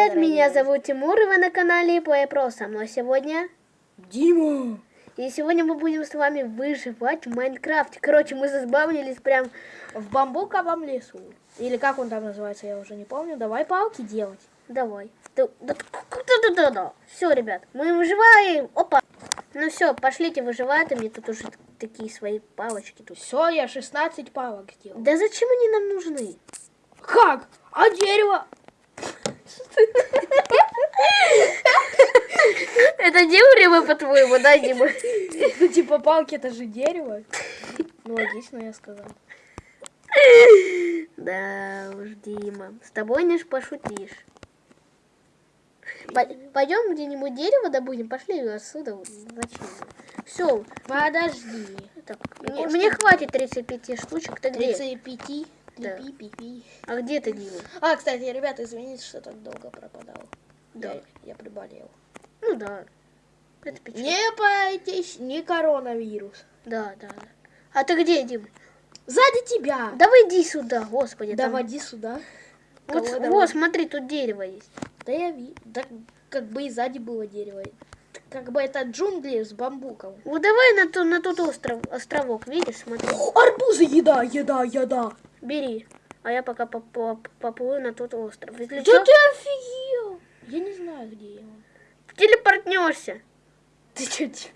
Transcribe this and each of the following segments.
Привет, меня зовут Тимур, и вы на канале Play Pro. Со мной сегодня Дима. И сегодня мы будем с вами выживать в Майнкрафте. Короче, мы забавнились прям В бамбуковом лесу. Или как он там называется, я уже не помню. Давай палки делать. Давай. Да, да, да, да, да, да. Все, ребят, мы выживаем. Опа. Ну все, пошлите выживать, а мне тут уже такие свои палочки тут. Все, я 16 палок сделал. Да зачем они нам нужны? Как? А дерево? Это дерево, по-твоему, да, Дима? Ну, типа палки, это же дерево. Ну, логично, я сказал. Да уж, Дима, с тобой не пошутишь. Пойдем где-нибудь дерево добудем, пошли отсюда. Зачем? Все. Подожди. Так, мне, мне хватит 35 штучек. Ты где? 35? Да. Пи -пи -пи. А где ты, Дима? А, кстати, ребята, извините, что так долго пропадал. Да. Я, я приболел. Ну да. Это печально. Не бойтесь, не коронавирус. Да, да, да. А ты где, Дим? Сзади тебя. Давай иди сюда, господи. Да, там- води сюда. Вот, Кого вот, давай? смотри, тут дерево есть. Да я вижу. Да как бы и сзади было дерево. Как бы это джунгли с бамбуком. Вот давай на, ту, на тот остров, островок, видишь, смотри. Арбузы, еда, еда, еда. Бери. А я пока поп- поп- поплыву на тот остров. Если Да чё, ты офигел. Я не знаю, где я. телепортнешься. Ты что, дебил?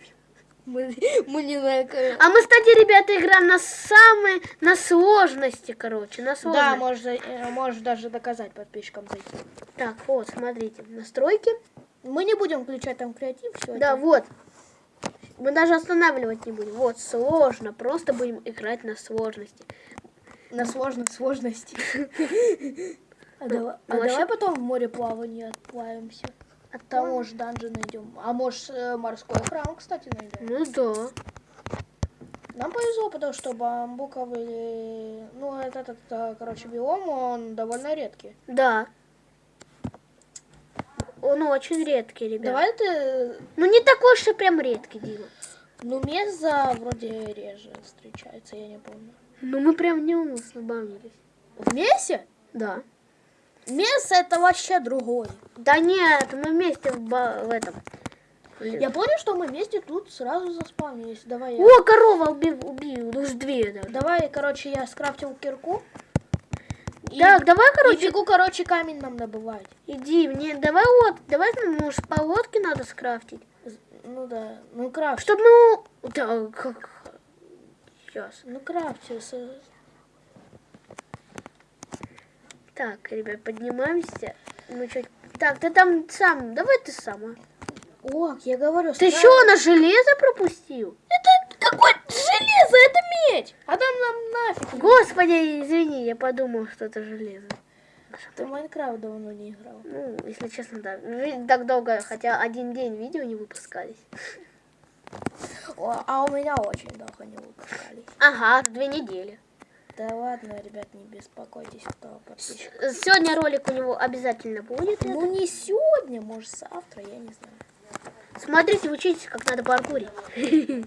Мы, мы не на... А мы, кстати, ребята, играем на самой, на сложности, короче, на Да, сложности. можешь, за- э, можешь даже доказать подписчикам зайти. Так, вот, смотрите, настройки. Мы не будем включать там креатив сегодня. Да, вот. Мы даже останавливать не будем. Вот, сложно. Просто будем играть на сложности. На сложной сложности. А, давай, а давай потом в море плавания отплавимся. А Там, может, данжи найдем. А может, э, морской храм, кстати, найдем. Ну да. Нам повезло, потому что бамбуковый, ну, этот, этот, э, короче, биом, он довольно редкий. Да. Он очень редкий, ребят. Давай ты, Ну не такой и прям редкий, Дима. ну, меза вроде реже встречается, я не помню. Ну мы прям в нем забавились. В месе? Да. Мес это вообще другой. Да нет, мы вместе в, в этом. Я понял, что мы вместе тут сразу заспавнились. Давай я... О, корова убил, убил, ну уж две даже. Давай, короче, я скрафтил кирку. И, Так, давай, и короче, бегу, короче, камень нам добывать. иди, мне, давай вот, давай, ну, может, по лодке надо скрафтить. Ну да, ну крафт. Чтоб, ну, да, как, сейчас. Ну крафте. с- Так, ребят, поднимаемся. Ну, чуть, так, ты там сам, давай ты сам, а. О, я говорю, Ты что, на железо пропустил? Это какое железо? Это медь! А там нам нафиг. Господи, извини, я подумал, что это железо. Ты в Майнкрафт давно не играл. Ну, если честно, да. Так долго, хотя один день видео не выпускались. О, а у меня очень долго не выпускались. Ага, две недели. Да ладно, ребят, не беспокойтесь, кто подписчик. Сегодня ролик у него обязательно будет. Ну не сегодня, может завтра, я не знаю. Смотрите, учитесь, как надо паркурить.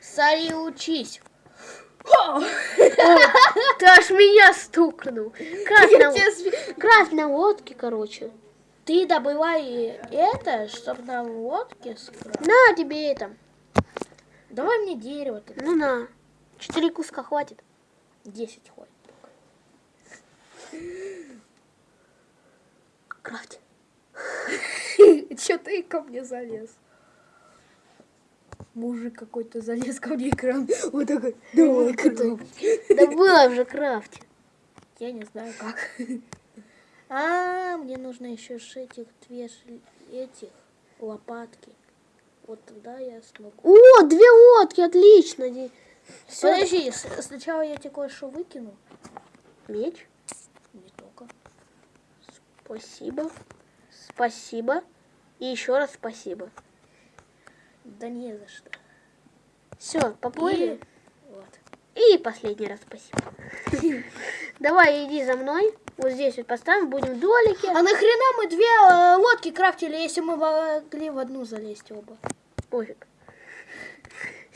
Сари, учись. Ты аж меня стукнул. Крафт на, лодке, короче. Ты добывай это, чтобы на лодке скрафтить. На тебе это. Давай мне дерево тогда. Ну на. Четыре куска хватит. 10 хватит. Крафт. Че ты ко мне залез? Мужик какой-то залез ко мне экран. Вот такой. Давай, крафт. Да было уже крафт. Я не знаю как. А, мне нужно еще шить их две этих лопатки. Вот тогда я смогу. О, две лодки, отлично. Ди- Подожди, сначала я тебе кое-что выкину. Меч. Не только. Спасибо. Спасибо. И еще раз спасибо. Да не за что. Все, поплыли. И- Вот. И последний раз спасибо. Давай, иди за мной. Вот здесь вот поставим, будем в долике. А нахрена мы две э, лодки крафтили, если мы могли в одну залезть оба? Пофиг.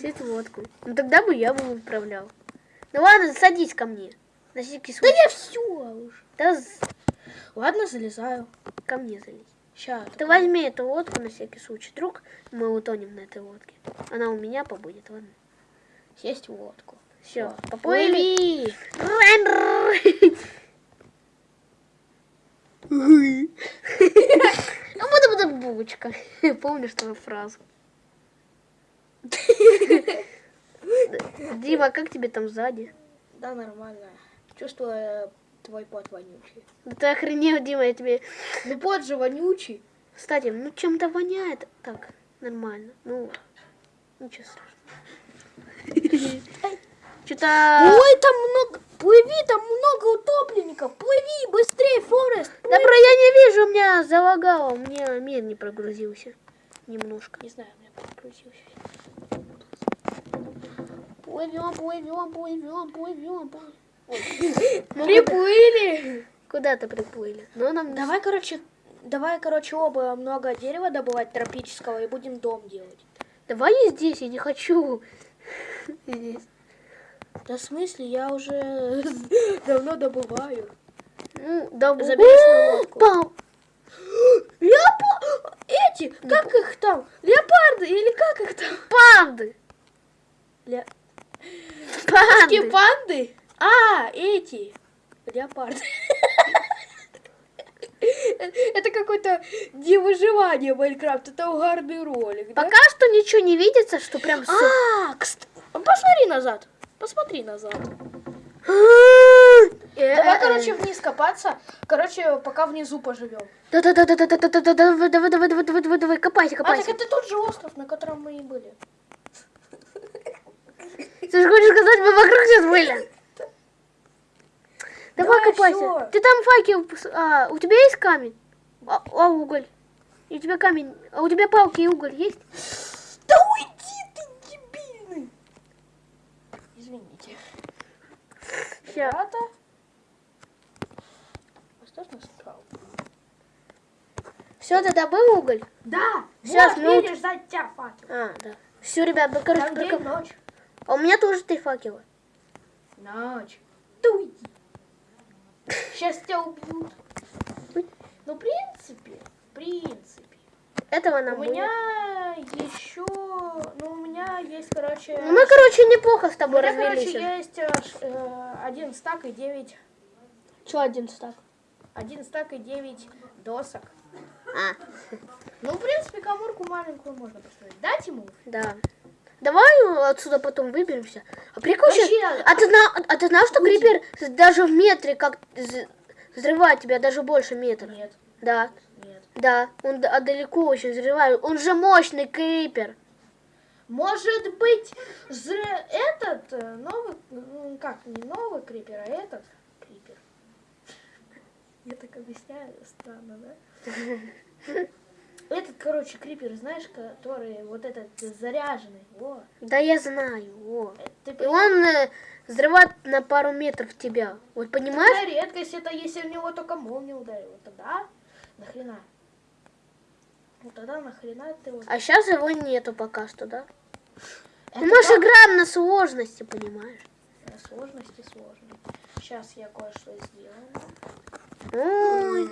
Сеть лодку. Ну тогда бы я бы управлял. Ну ладно, садись ко мне. На всякий Да случай. я все уже. Да Ладно, залезаю. ко мне залезь. Сейчас. Ты возьми эту лодку на всякий случай. Вдруг мы утонем на этой лодке. Она у меня побудет, ладно? Сесть в лодку. Все, Всё. поплыли. Ну, буду буду булочка. Помнишь твою фразу? Дима, как тебе там сзади? Да, нормально. Чувствую твой пот вонючий. Да ты охренел, Дима, я тебе... Ну пот же вонючий. Кстати, ну чем-то воняет. Так, нормально. Ну, ничего страшного. Что-то... Ой, там много... Плыви, там много утопленников. Плыви, быстрее, Форест. Да про я не вижу, у меня залагало, у меня мир не прогрузился. Немножко. Не знаю, у меня прогрузился. Плывем, плывем, плывем, плывем. Ну, Приплыли. Куда-то приплыли. Но нам... Давай, короче, давай, короче, оба много дерева добывать тропического и будем дом делать. Давай я здесь, я не хочу. Здесь. Да в смысле, я уже давно добываю. Ну, да Забери свою лодку. Пау. Леопа... Эти, как их там? Леопарды или как их там? Панды. Ле... Панды. Какие панды? А, эти. Леопарды. Это какое-то не выживание Майнкрафт, это угарный ролик, да? Пока что ничего не видится, что прям все. А, кст- посмотри назад. Посмотри назад. Э, Давай, короче, вниз копаться. Короче, пока внизу поживем. Да, да, да, да, да, да, да, да, да, давай, давай, давай, давай, давай, давай, давай, копайся, А, так копайся. это тот же остров, на котором мы и были. Ты же хочешь сказать, мы вокруг сейчас были? Давай Давай, копайся. всё. Ты там факел, а, у тебя есть камень? А, а уголь? И у тебя камень, а у тебя палки и уголь есть? Да уйди ты, дебильный! Извините. Всё. Ребята. Нас справа. Все, ты добыл уголь? Да! Щас, вот, ну- видишь, за тебя факел. А, да. Все, ребят, мы, короче, ночь. А у меня тоже три факела. Ночь. Да уйди. Сейчас тебя убьют. Ну, в принципе, в принципе. Этого нам У будет. меня еще, ну, у меня есть, короче... Ну, мы, короче, неплохо с у тобой меня, короче, есть э, один стак и девять... Че один стак? Один стак и девять досок. А, Ну, в принципе, коморку маленькую можно построить. Дать ему? да. Давай отсюда потом выберемся. А прикол Вообще, А ты, зна- а ты знал, что крипер даже в метре как взрывает тебя, даже больше метра? Нет, Да, нет. да. Он а далеко очень взрывает. Он же мощный крипер. Может быть, зре- этот э, новый, ну, как, не новый крипер, а этот крипер. Я так объясняю, странно, да? Этот, короче, крипер, знаешь, который вот этот заряженный, во. Да я знаю. О. Ты И он э, взрывает на пару метров тебя. Вот понимаешь? Такая редкость, это если в него только молния ударила, тогда нахрена? Вот тогда нахрена ты вот... А сейчас его нету пока что, да? Это Ну, мы же играем на сложности, понимаешь? э, Сложности сложно. Сейчас я кое-что сделаю. Ой.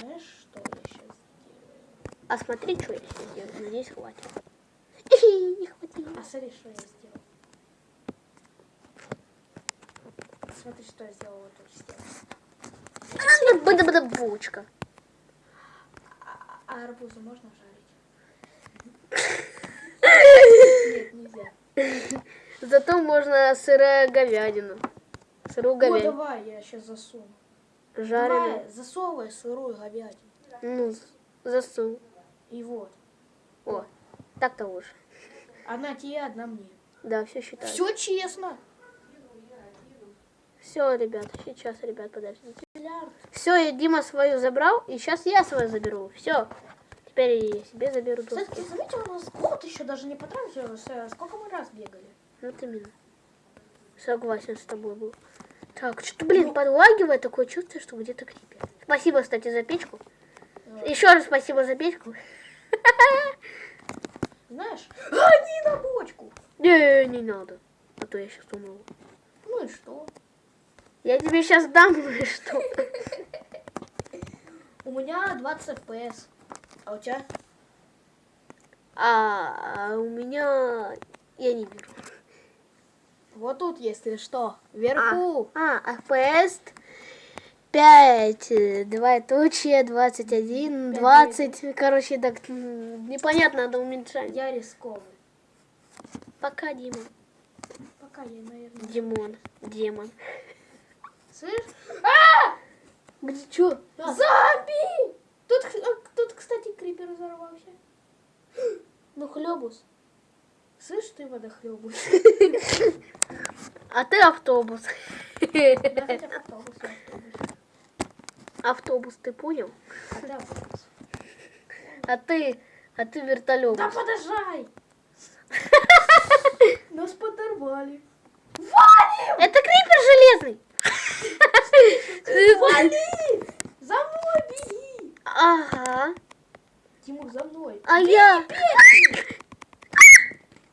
Знаешь, что я сейчас сделаю? А смотри, что я делаю. Надеюсь, хватит. Не хватило. А смотри, что я сделал. Смотри, что я сделал вот тут сделал. Бада-бада булочка. А, а арбузы можно жарить? Нет, нельзя. Зато можно сырая говядину. Сырую О, говядину. давай, я сейчас засуну. Жареную. Давай, засовывай сырую говядину. Ну, засунь. И вот. О, так-то лучше. Одна тебе, одна мне. Да, все считаю. Все честно. Все, ребят, сейчас, ребят, подождите. Все, я Дима свою забрал, и сейчас я свою заберу. Все. Теперь я себе заберу Кстати, доски. ты заметил, у нас год еще даже не потратился. Сколько мы раз бегали? Вот именно. Согласен с тобой был. Так, что-то, блин, подлагивает такое чувство, что где-то крипер. Спасибо, кстати, за печку. Еще раз спасибо за печку. Знаешь? А, не на бочку. Не, не надо. А то я сейчас умру. Ну и что? Я тебе сейчас дам, ну и что? 20 FPS. А у тебя? А, а у меня... Я не вижу. Вот тут, если что, вверху. А, FPS 5, двоеточие, 21, 20. Короче, так непонятно, надо уменьшать. Я рисковый. Пока, Дима. Пока я, наверное. Димон. Демон. Слышь? Где что? Зомби! Тут, а, тут, кстати, крипер взорвался. Ну, хлебус. Слышь, ты водохлебус. А ты автобус. Бы автобус, автобус. Автобус, ты понял? А ты автобус. А ты, а ты вертолет. Да подожай! Нас подорвали. Это крипер железный. Вали! За мной беги! Ага. Тимур, за мной. А я...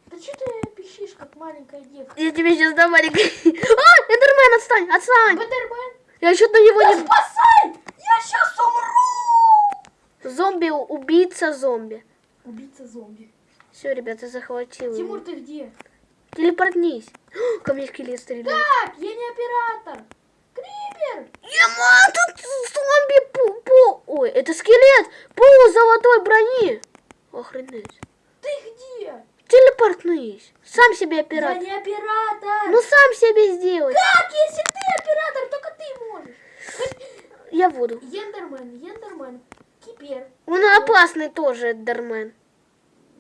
Да что ты пищишь, как маленькая девка? Я тебе сейчас дам маленький... А, Эндермен, отстань, отстань. Бэтермен, Я что-то на него не... спасай! Я сейчас умру! Зомби, убийца зомби. Убийца зомби. Все, ребята, захватил. его. Тимур, ты где? Телепортнись. Ко мне скелет стреляет. Так, я не оператор. Крипер! Ема, тут зомби по, по... Ой, это скелет по золотой брони. Охренеть. Ты где? Телепортнись. Сам себе Я оператор. не оператор. Ну сам себе сделай. Как, если ты оператор, только ты можешь? Я буду. Ендермен, Ендермен, Кипер. Он опасный тоже, Эндермен.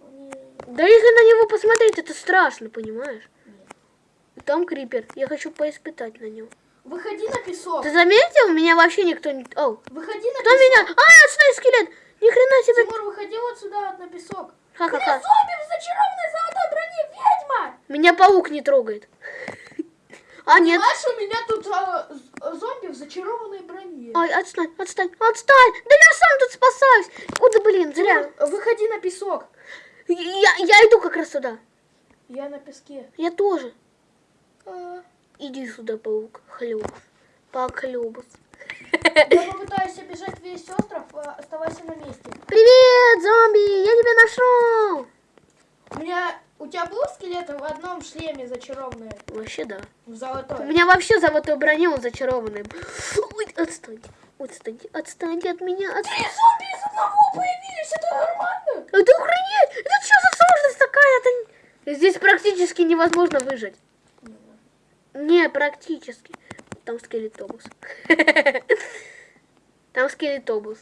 Ну, Да если на него посмотреть, это страшно, понимаешь? Нет. Там крипер. Я хочу поиспытать на него. Выходи на песок. Ты заметил? Меня вообще никто не... О, Выходи на кто песок. меня? А, отстой, скелет! Ни хрена себе. Тимур, выходи вот сюда, вот на песок. Ха-ха-ха. зомби в зачарованной золотой броне, ведьма! Меня паук не трогает. А, нет. Понимаешь, у меня тут а, зомби в зачарованной броне. Ай, отстань, отстань, отстань! Да я сам тут спасаюсь! Куда, блин, зря. Тимур, выходи на песок. Я, я иду как раз сюда. Я на песке. Я тоже. А, Иди сюда, паук. Хлебус. Паук хлебус. Я попытаюсь обижать весь остров, а, оставайся на месте. Привет, зомби! Я тебя нашел! У меня... У тебя был скелет в одном шлеме зачарованный? Вообще да. В У золотой? меня вообще золотой броне, он зачарованный. Ой, отстаньте, отстаньте, отстаньте от меня. От... Три зомби из одного появились, это нормально? Это охренеть! Это что за сложность такая? Это... Здесь практически невозможно выжить. Не, практически. Там скелетобус. Там скелетобус.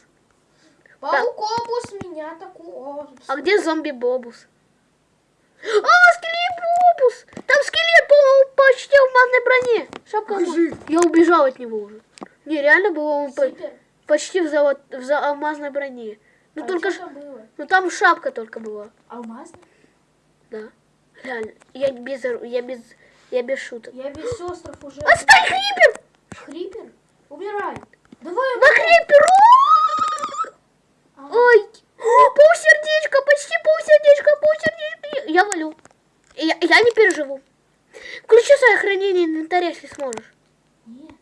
Паукобус меня такого. А где зомби-бобус? А, скелет-бобус! Там скелет по- почти в алмазной броне. Шапка Я убежал от него уже. Не, реально было он по- почти в, золот... в за- алмазной броне. Ну А только там было? Ну там шапка только была. Алмазный? Да. Реально. Я без... Я без... Я без шуток. Я весь остров уже... Отстань, Крипер! Хрипер? Убирай. Давай На Крипер! А, Ой! Полсердечка, почти полсердечка, полсердечка. Я валю. Я, я не переживу. Включи свое хранение инвентаря, если сможешь. Нет.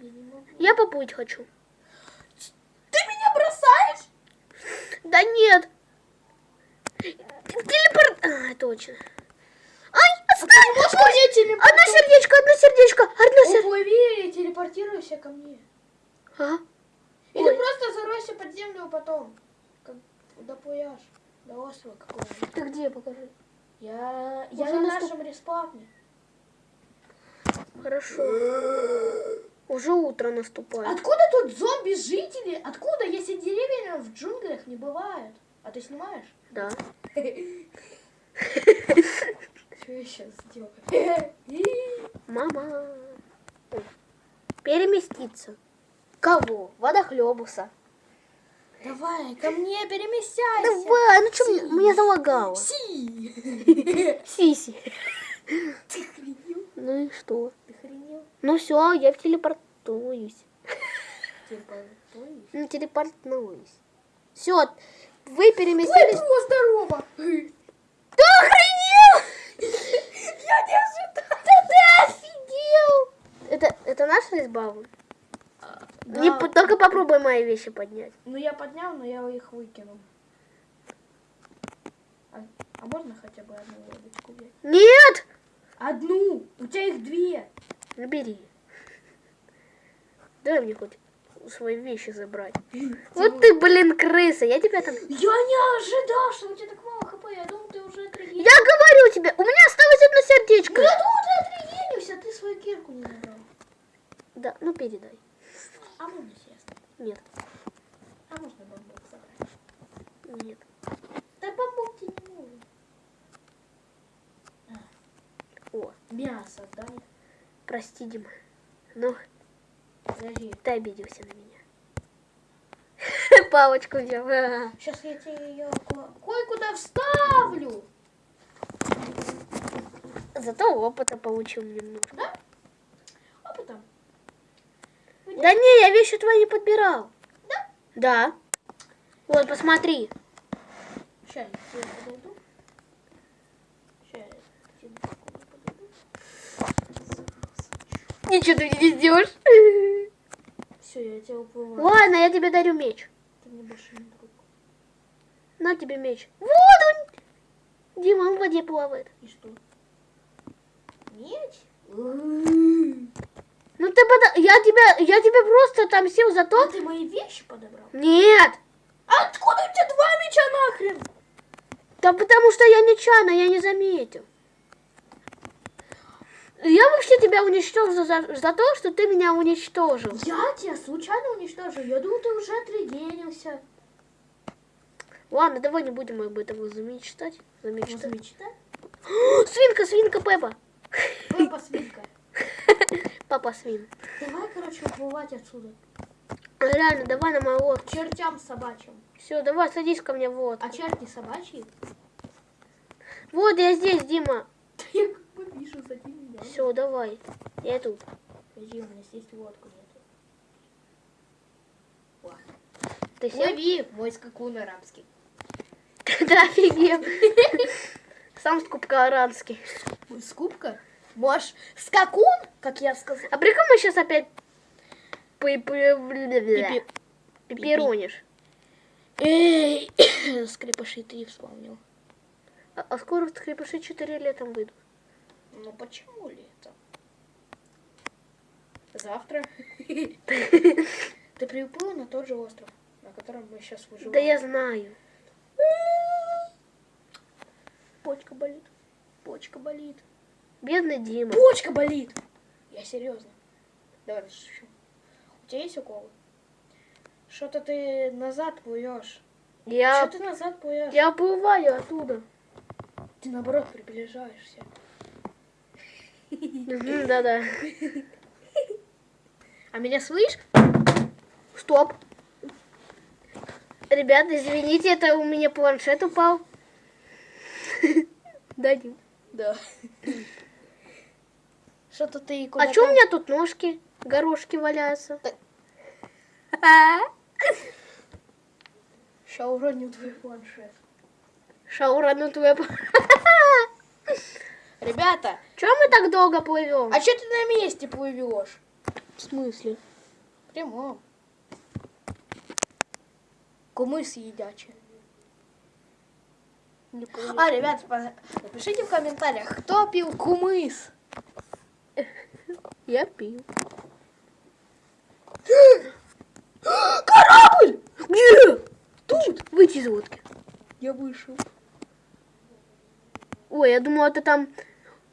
Я не могу. Я поплыть хочу. Ты меня бросаешь? Да нет. Телепорт... А, точно. Ай, отстань! Мне телепортировать? Одно сердечко, одно сердечко, одно сердечко. Уплыви и телепортируйся ко мне. А? Или Ой. просто заройся под землю потом. Как доплывешь до острова какого-нибудь. Ты где, покажи. Я, я на наступ- нашем респавне. Хорошо. Уже утро наступает. Откуда тут зомби-жители? Откуда, если деревья в джунглях не бывают? А ты снимаешь? Да. Что я сейчас сделаю? Мама. Переместиться. Кого? Водохлебуса. Давай, ко мне перемещайся. Давай, ну что, мне, мне залагало. Си. Сиси. Ты охренел? Ну и что? Ты охренел? Ну все, я телепортуюсь. Телепортуюсь? Ну, телепортуюсь. Все, вы Ой, переместились. о, здорово! Ты охренел! Я не ожидал! Да ты офигел! Это, это наш резбаун? Да. Не, только попробуй мои вещи поднять. Ну я поднял, но я их выкинул. А, а можно хотя бы одну лодочку взять? Нет! Одну! У тебя их две! Ну, бери. Дай мне хоть свои вещи забрать. Вот ты, блин, крыса. Я тебя там... Я не ожидал, что у тебя так мало хп. Я думал, ты уже отрегенился. Я говорю тебе, у меня осталось одно сердечко. Я думал, ты отрегенился, а ты свою кирку не забрал. Да, ну передай. А можно честно? Нет, А можно бамбук забрать? нет. Да бамбук тебе не нужен. О, Мясо, дай. прости, Дима. Ну, Подожди. ты обиделся на меня. Палочку взял. Сейчас я тебе ее кое-куда вставлю. Зато опыта получил немного. Да? Да не, я вещи твои подбирал. Да? Да. Вот, посмотри. Сейчас я. Сейчас подойду. Ничего ты не сделаешь. Все, я тебя уплываю. Ладно, я тебе дарю меч. Ты мне больше не друг. На тебе меч. Вот он. Дима, он в воде плавает. И что? Меч? Ну ты пода... Я тебя, я тебя просто отомстил за А то... ты мои вещи подобрал? Нет. А откуда у тебя два меча нахрен? Да потому что я нечаянно, я не заметил. Я вообще тебя уничтожил за, за то, что ты меня уничтожил. Я тебя случайно уничтожил. Я думал, ты уже отрегенился. Ладно, давай не будем об этом замечтать. Замечтать. Замечтай. Свинка, свинка Пеппа. Пеппа свинка. Папа свин. Давай, короче, уплывать отсюда. Реально, давай на мою лодку. Чертям собачьим. Все, давай садись ко мне в лодку. А черти собачьи? Вот я здесь, Дима. Я как бы вижу за меня. Все, давай. Я тут. Подожди, у меня здесь лодку нету. Ты сел? Лови, мой скакун арабский. Да офигел. Сам скупка аранский. Скупка? Можешь скакун, как я сказал. А прикол мы сейчас опять пиперонишь. Эй, скрипыши три вспомнил. А, а скоро скрипыши 4 летом выйдут. Ну почему лето? Завтра. Ты приплыл на тот же остров, на котором мы сейчас выживаем. Да я знаю. Почка болит. Почка болит. Бедный Дима. Почка болит. Я серьезно. Давай шучу. У тебя есть уколы? Что-то ты назад плывешь. Я, Что ты назад плывешь? я уплываю оттуда. Ты наоборот приближаешься. Да-да. А меня слышишь? Стоп. Ребят, извините, это у меня планшет упал. Да, Дим. Да. Что-то ты куда А что у меня тут ножки, горошки валяются? Сейчас уроню твой планшет. Шаура, ну твоя... Ребята, Чего мы так долго плывем? а что ты на месте плывешь? в смысле? Прямо. Кумыс едячий. Не понял. А, ребят, напишите в комментариях, кто пил кумыс. Я пил. Корабль! Где? Тут. Выйти из лодки. Я вышел. Ой, я думала, это там...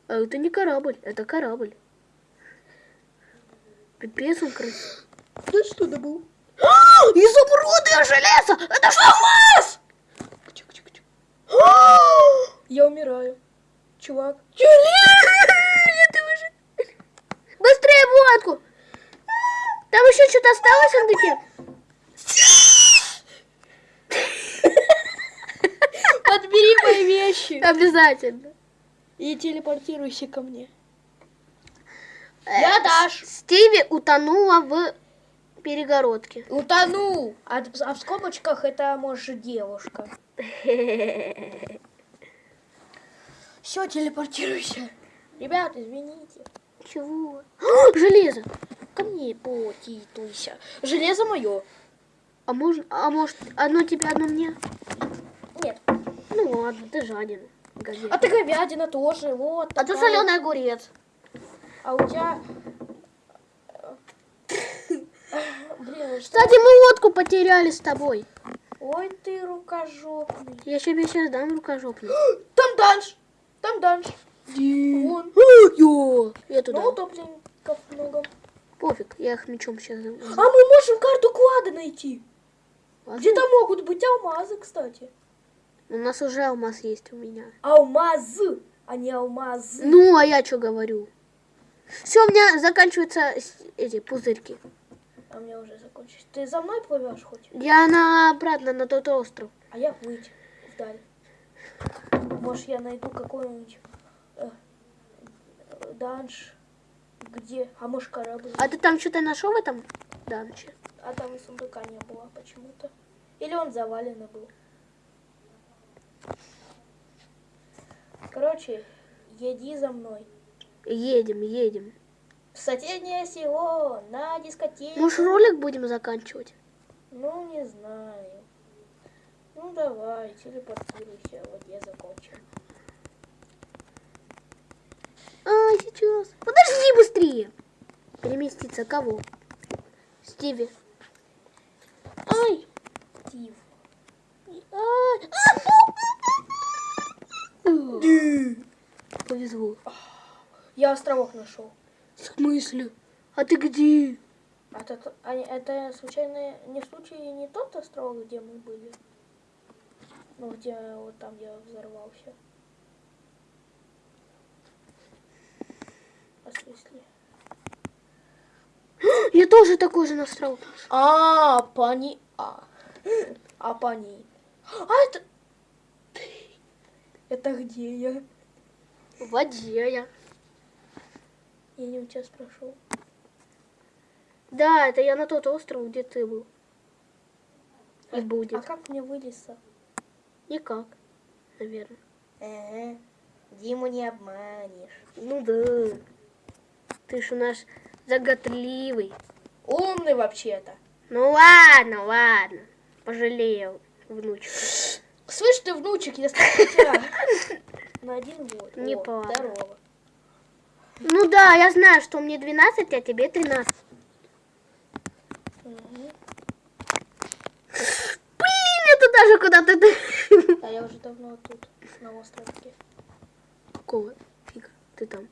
А это не корабль, это корабль. Пипец он красивый. Да что это был? Изумрудное железо! Это что, алмаз? Я умираю. Чувак. Уже... В лодку! Там еще что-то осталось, Андыке? Подбери мои вещи. Обязательно. И телепортируйся ко мне. Э, Я Даш. Стиви утонула в перегородке. Утонул. А, а в скобочках это может девушка. Все, телепортируйся. Ребят, извините. Чего? А, железо! Ко мне потитуйся. Железо мое. А можно, а может, одно тебе, одно мне? Нет. Ну ладно, ты жаден. Говядина. А ты говядина тоже. Вот. А ты такая. соленый огурец. А у тебя... Блин, что? Кстати, мы лодку потеряли с тобой. Ой, ты рукожопный. Я тебе сейчас дам рукожопный. Там данж. Там данж. Вон. Йо, я туда. Ну, утопленников много. Пофиг, я их мечом сейчас. А мы можем карту клада найти. Где-то могут быть алмазы, кстати. У нас уже алмаз есть у меня. Алмазы, а не алмазы. Ну, а я что говорю? Все, у меня заканчиваются эти пузырьки. А у меня уже закончилось. Ты за мной плывешь хоть? Я на обратно на тот остров. А я плыть вдаль. Может, я найду какой-нибудь данж. Где? А может, корабль? А ты там что-то нашел в этом данче? А там и сундука не было почему-то. Или он заваленный был. Короче, еди за мной. Едем, едем. В соседнее село, на дискотеку. Может, ролик будем заканчивать? Ну, не знаю. Ну, давай, телепортируйся, вот я закончил. А, сейчас. Подожди быстрее. Переместиться кого? Стиви. Ай! Стив. Ай! А! Повезло. Я островок нашел. В смысле? А ты где? А это, а это случайно не случай не тот островок, где мы были? Ну, где вот там я взорвался. А смысле? Я тоже такой же настроил. А, пани... А, а пани... А это... Это где я? В воде я. Я не у тебя спрашивал. Да, это я на тот остров, где ты был. И А будет. как мне вылезться? Никак, наверное. Ага. Диму не обманешь. Ну да. Ты ж у нас заготливый. Умный вообще-то. Ну ладно, ладно. Пожалел внучку. Слышь ты, внучек, я на один год. Не пора. Здорово. Ну да, я знаю, что мне 12, а тебе 13. Мгм. Блин, я туда же куда-то... А я уже давно тут, на островке. Какого фига ты там?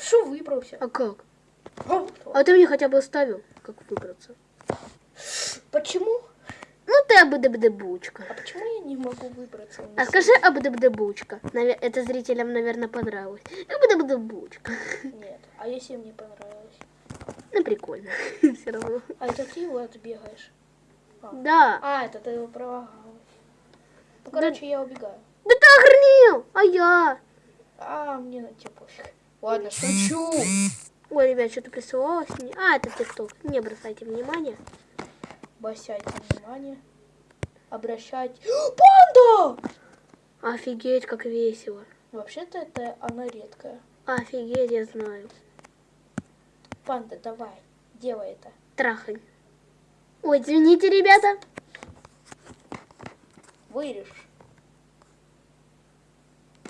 Что выбрался? А как? А, А ты мне хотя бы оставил, как выбраться. Почему? Ну ты абдабдабучка. А почему я не могу выбраться? А скажи абдабдабучка. Наве- Это зрителям, наверное, понравилось. Абдабдабучка. Нет. А если мне понравилось? Ну прикольно. Все равно. А это ты вот бегаешь? Да. А, это ты его пролагалась. Ну, короче, я убегаю. Да ты охренел! А я? А, мне на тебя пофиг. Ладно, шучу. Ой, ребят, что-то присылалось мне. А, это ТикТок. Не бросайте внимания. Обращайте внимание. Обращайте. Панда! Офигеть, как весело. Вообще-то это она редкая. Офигеть, я знаю. Панда, давай, делай это. Трахань. Ой, извините, ребята. Вырежь.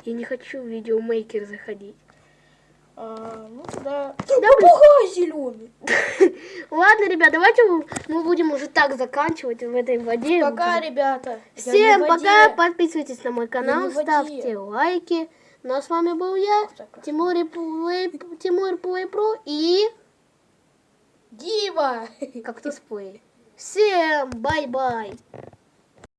Я не хочу в видеомейкер заходить. А, ну тогда... блин. Попугай зеленый. Ладно, ребят, давайте мы будем уже так заканчивать в этой воде. Пока, ребята. Всем пока, подписывайтесь на мой канал, ставьте лайки. Ну а с вами был я. Тимур Play, Тимур Play Pro и Дима! Кактус Play. Всем bye-bye.